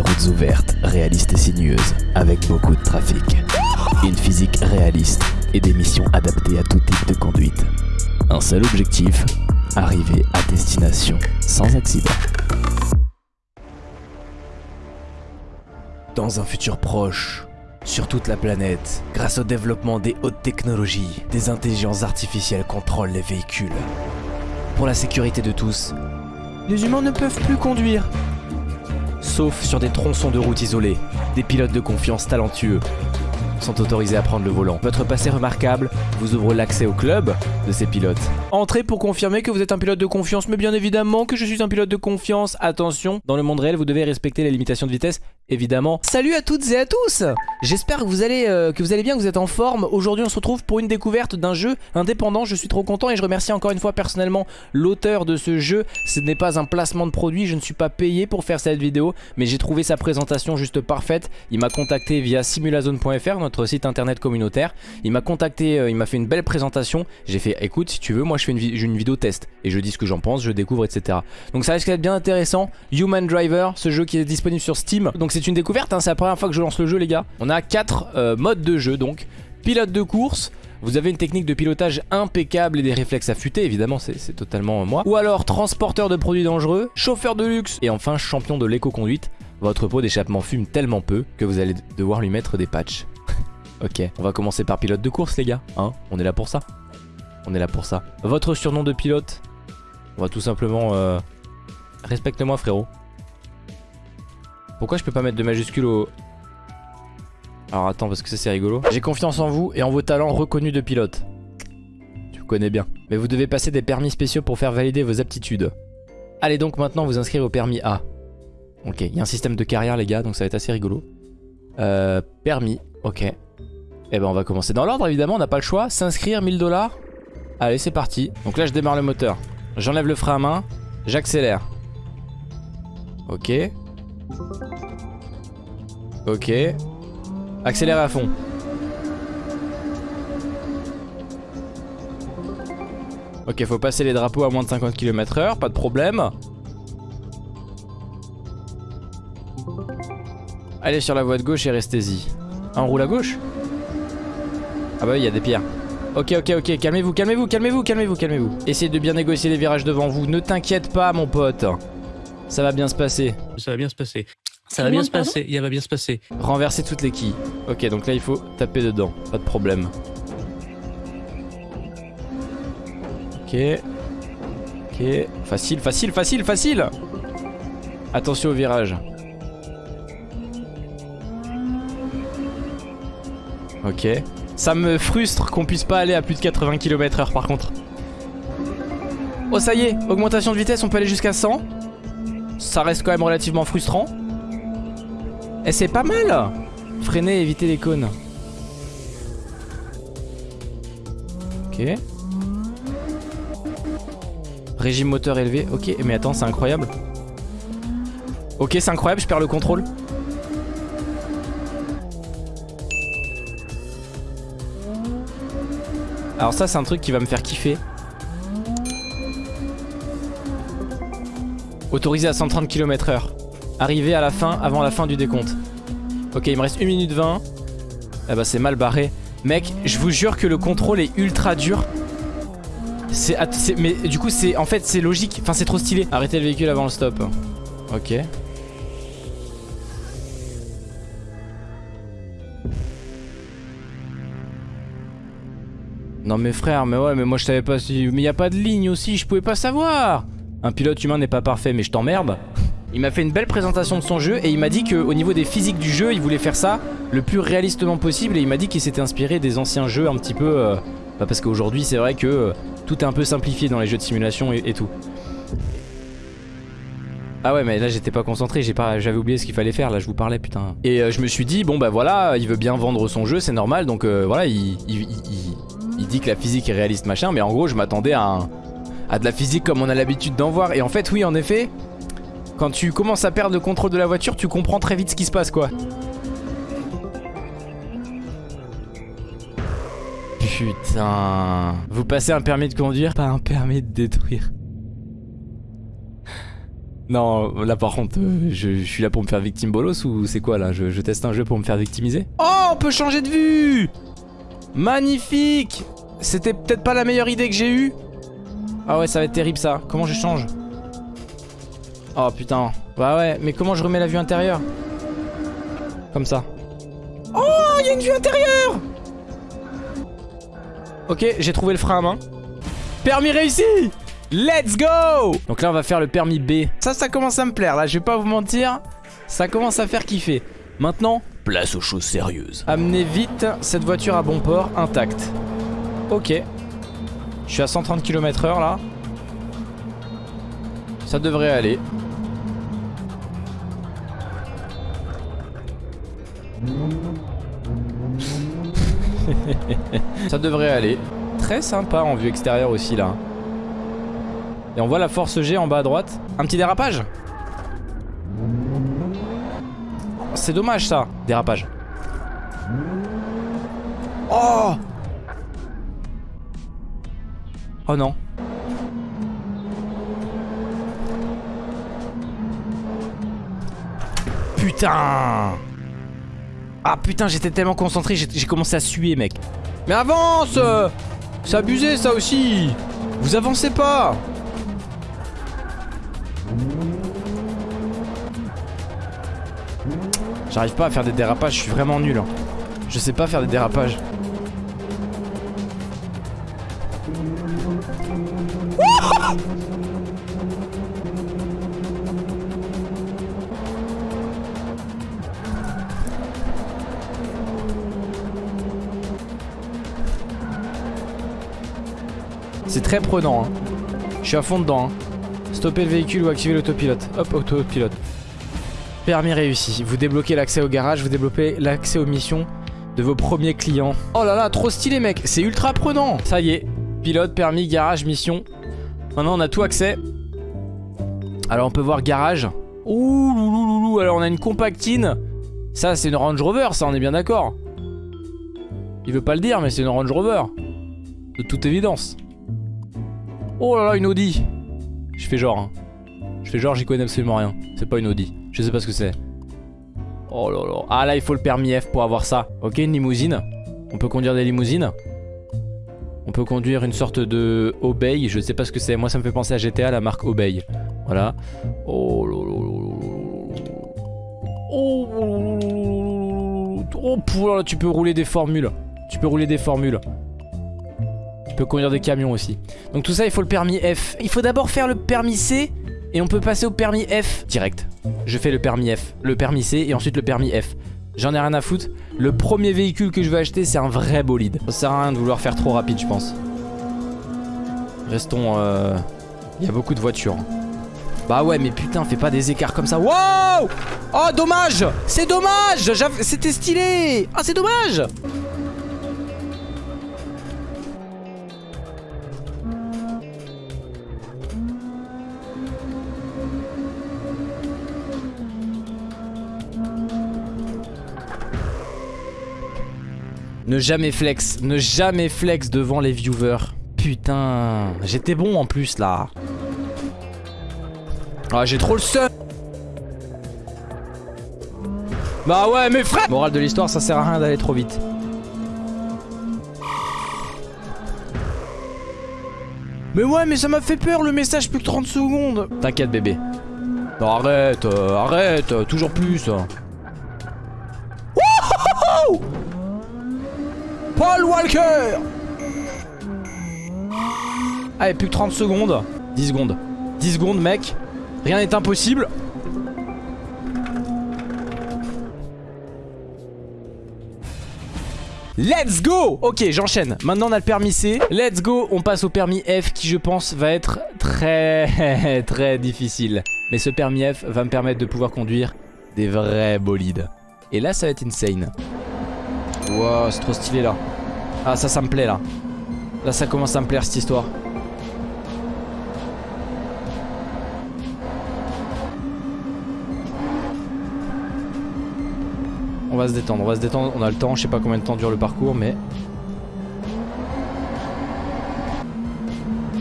des routes ouvertes, réalistes et sinueuses, avec beaucoup de trafic. Une physique réaliste et des missions adaptées à tout type de conduite. Un seul objectif, arriver à destination sans accident. Dans un futur proche, sur toute la planète, grâce au développement des hautes technologies, des intelligences artificielles contrôlent les véhicules. Pour la sécurité de tous, les humains ne peuvent plus conduire. Sauf sur des tronçons de route isolés, des pilotes de confiance talentueux sont autorisés à prendre le volant. Votre passé remarquable vous ouvre l'accès au club de ces pilotes. Entrez pour confirmer que vous êtes un pilote de confiance, mais bien évidemment que je suis un pilote de confiance. Attention, dans le monde réel, vous devez respecter les limitations de vitesse, évidemment. Salut à toutes et à tous J'espère que, vous allez, euh, que vous allez bien, que vous êtes en forme. Aujourd'hui, on se retrouve pour une découverte d'un jeu indépendant. Je suis trop content et je remercie encore une fois personnellement l'auteur de ce jeu. Ce n'est pas un placement de produit, je ne suis pas payé pour faire cette vidéo, mais j'ai trouvé sa présentation juste parfaite. Il m'a contacté via simulazone.fr, notre site internet communautaire. Il m'a contacté, euh, il m'a fait une belle présentation. J'ai fait, écoute, si tu veux, moi je fais une, une vidéo test et je dis ce que j'en pense, je découvre, etc. Donc ça risque d'être bien intéressant. Human Driver, ce jeu qui est disponible sur Steam. Donc c'est une découverte, hein, c'est la première fois que je lance le jeu, les gars. On a 4 modes de jeu, donc pilote de course. Vous avez une technique de pilotage impeccable et des réflexes affûtés, évidemment c'est totalement moi. Ou alors transporteur de produits dangereux, chauffeur de luxe et enfin champion de l'éco-conduite. Votre pot d'échappement fume tellement peu que vous allez devoir lui mettre des patchs. ok, on va commencer par pilote de course les gars, hein On est là pour ça On est là pour ça. Votre surnom de pilote? On va tout simplement... Euh... Respecte-moi frérot. Pourquoi je peux pas mettre de majuscule au... Alors attends parce que ça c'est rigolo. J'ai confiance en vous et en vos talents reconnus de pilote. Tu connais bien. Mais vous devez passer des permis spéciaux pour faire valider vos aptitudes. Allez donc maintenant vous inscrire au permis A. Ok, il y a un système de carrière les gars donc ça va être assez rigolo. Euh, permis, ok. Eh ben on va commencer dans l'ordre évidemment, on n'a pas le choix. S'inscrire 1000 dollars. Allez c'est parti. Donc là je démarre le moteur. J'enlève le frein à main. J'accélère. Ok. Ok. Accélère à fond. Ok, faut passer les drapeaux à moins de 50 km h pas de problème. Allez sur la voie de gauche et restez-y. On roule à gauche? Ah bah oui, il y a des pierres. Ok, ok, ok, calmez-vous, calmez-vous, calmez-vous, calmez-vous, calmez-vous. Essayez de bien négocier les virages devant vous. Ne t'inquiète pas, mon pote. Ça va bien se passer. Ça va bien se passer. Ça va bien se passer, il va bien se passer. Renverser toutes les quilles. Ok, donc là il faut taper dedans, pas de problème. Ok. Ok. Facile, facile, facile, facile Attention au virage. Ok. Ça me frustre qu'on puisse pas aller à plus de 80 km h par contre. Oh ça y est, augmentation de vitesse, on peut aller jusqu'à 100. Ça reste quand même relativement frustrant. Et c'est pas mal Freiner, éviter les cônes. Ok. Régime moteur élevé. Ok, mais attends, c'est incroyable. Ok, c'est incroyable, je perds le contrôle. Alors ça, c'est un truc qui va me faire kiffer. Autorisé à 130 km h Arrivé à la fin, avant la fin du décompte. Ok, il me reste 1 minute 20. Eh bah c'est mal barré. Mec, je vous jure que le contrôle est ultra dur. C'est... Mais du coup, c'est... En fait, c'est logique. Enfin, c'est trop stylé. Arrêtez le véhicule avant le stop. Ok. Non mais frère, mais ouais, mais moi je savais pas si... Mais y a pas de ligne aussi, je pouvais pas savoir Un pilote humain n'est pas parfait, mais je t'emmerde il m'a fait une belle présentation de son jeu et il m'a dit qu'au niveau des physiques du jeu, il voulait faire ça le plus réalistement possible et il m'a dit qu'il s'était inspiré des anciens jeux un petit peu... Euh, bah parce qu'aujourd'hui c'est vrai que euh, tout est un peu simplifié dans les jeux de simulation et, tout. Ah ouais mais là j'étais pas concentré, j'avais oublié ce qu'il fallait faire, là je vous parlais putain. Et euh, je me suis dit bon bah voilà, il veut bien vendre son jeu, c'est normal donc voilà il, il, dit que la physique est réaliste machin mais en gros je m'attendais à, à de la physique comme on a l'habitude d'en voir. Et en fait oui en effet quand tu commences à perdre le contrôle de la voiture, tu comprends très vite ce qui se passe quoi. Putain. Vous passez un permis de conduire, pas un permis de détruire. Non, là par contre, euh, je, je suis là pour me faire victime bolos ou c'est quoi là? Je, je teste un jeu pour me faire victimiser? Oh, on peut changer de vue! Magnifique! C'était peut-être pas la meilleure idée que j'ai eue Ah ouais, ça va être terrible ça. Comment je change Oh putain. Bah ouais, mais comment je remets la vue intérieure Comme ça. Oh, il y a une vue intérieure Ok, j'ai trouvé le frein à main. Permis réussi Let's go Donc là on va faire le permis B. Ça, ça commence à me plaire là, je vais pas vous mentir. Ça commence à faire kiffer. Maintenant, place aux choses sérieuses. Amenez vite cette voiture à bon port, intacte. Ok. Je suis à 130 km h là. Ça devrait aller. Ça devrait aller. Très sympa en vue extérieure aussi là. Et on voit la force G en bas à droite. Un petit dérapage C'est dommage ça, dérapage. Oh Oh non. Putain Ah putain, j'étais tellement concentré, j'ai commencé à suer mec. Mais avance C'est abusé ça aussi Vous avancez pas J'arrive pas à faire des dérapages, je suis vraiment nul. hein. Je sais pas faire des dérapages. C'est très prenant. hein. Je suis à fond dedans. hein. Stopper le véhicule ou activer l'autopilote. Hop, autopilote. Permis réussi. Vous débloquez l'accès au garage, vous débloquez l'accès aux missions de vos premiers clients. Oh là là, trop stylé mec, c'est ultra prenant. Ça y est, pilote, permis, garage, mission. Maintenant on a tout accès. Alors on peut voir garage. Ouh loulouloulou, alors on a une compactine. Ça c'est une Range Rover, ça on est bien d'accord. Il veut pas le dire mais c'est une Range Rover. De toute évidence. Oh là là, une Audi. Je fais genre. hein. Je fais genre, j'y connais absolument rien. C'est pas une Audi. Je sais pas ce que c'est. Oh là là. Ah là, il faut le permis F pour avoir ça. Ok, une limousine. On peut conduire des limousines. On peut conduire une sorte de Obey. Je sais pas ce que c'est. Moi, ça me fait penser à GTA, la marque Obey. Voilà. Oh. Oh. Oh, là, tu peux rouler des formules. Tu peux rouler des formules. Tu peux conduire des camions aussi. Donc tout ça, il faut le permis F. Il faut d'abord faire le permis C et on peut passer au permis F direct. Je fais le permis F, le permis C et ensuite le permis F. J'en ai rien à foutre. Le premier véhicule que je veux acheter, c'est un vrai bolide. Ça sert à rien de vouloir faire trop rapide, je pense. Restons... euh, Il y a beaucoup de voitures. Bah ouais, mais putain, fais pas des écarts comme ça. Wow Oh, dommage C'est dommage C'était stylé Ah, c'est dommage Ne jamais flex, ne jamais flex devant les viewers. Putain, j'étais bon en plus là. Ah, j'ai trop le seum. Bah ouais, mais frère Morale de l'histoire, ça sert à rien d'aller trop vite. Mais ouais, mais ça m'a fait peur le message plus que 30 secondes. T'inquiète bébé. Non, arrête, euh, arrête, euh, toujours plus. Wouhou Paul Walker Allez, plus que 30 secondes. 10 secondes. 10 secondes, mec. Rien n'est impossible. Let's go Ok, j'enchaîne. Maintenant, on a le permis C. Let's go, on passe au permis F qui, je pense, va être très, très difficile. Mais ce permis F va me permettre de pouvoir conduire des vrais bolides. Et là, ça va être insane. C'est trop stylé, là. Ah, ça, ça me plaît, là. Là, ça commence à me plaire, cette histoire. On va se détendre, on va se détendre, on a le temps, je sais pas combien de temps dure le parcours mais...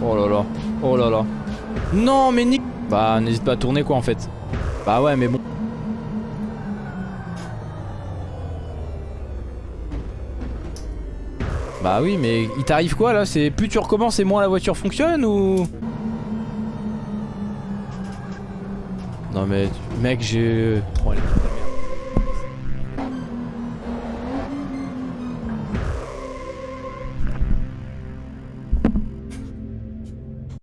Oh là là, oh là là. Non, mais nique Bah, n'hésite pas à tourner quoi en fait. Bah ouais, mais bon. Bah oui, mais il t'arrive quoi là? C'est plus tu recommences et moins la voiture fonctionne ou? Non mais mec, j'ai oh, allez.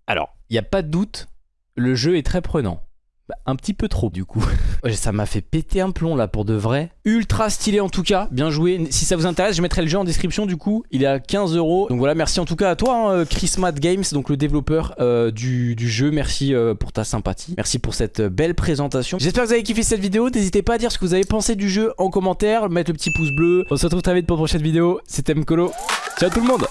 Alors, il n'y a pas de doute, le jeu est très prenant. Bah, un petit peu trop du coup. ça m'a fait péter un plomb là pour de vrai. Ultra stylé en tout cas, bien joué. Si ça vous intéresse, je mettrai le jeu en description du coup. Il est à 15 euros. Donc voilà, merci en tout cas à toi, hein, Chris Matt Games, donc le développeur euh, du, jeu. Merci euh, pour ta sympathie. Merci pour cette euh, belle présentation. J'espère que vous avez kiffé cette vidéo. N'hésitez pas à dire ce que vous avez pensé du jeu en commentaire. Mettre le petit pouce bleu. On se retrouve très vite pour une prochaine vidéo. C'était Mkolo. Ciao tout le monde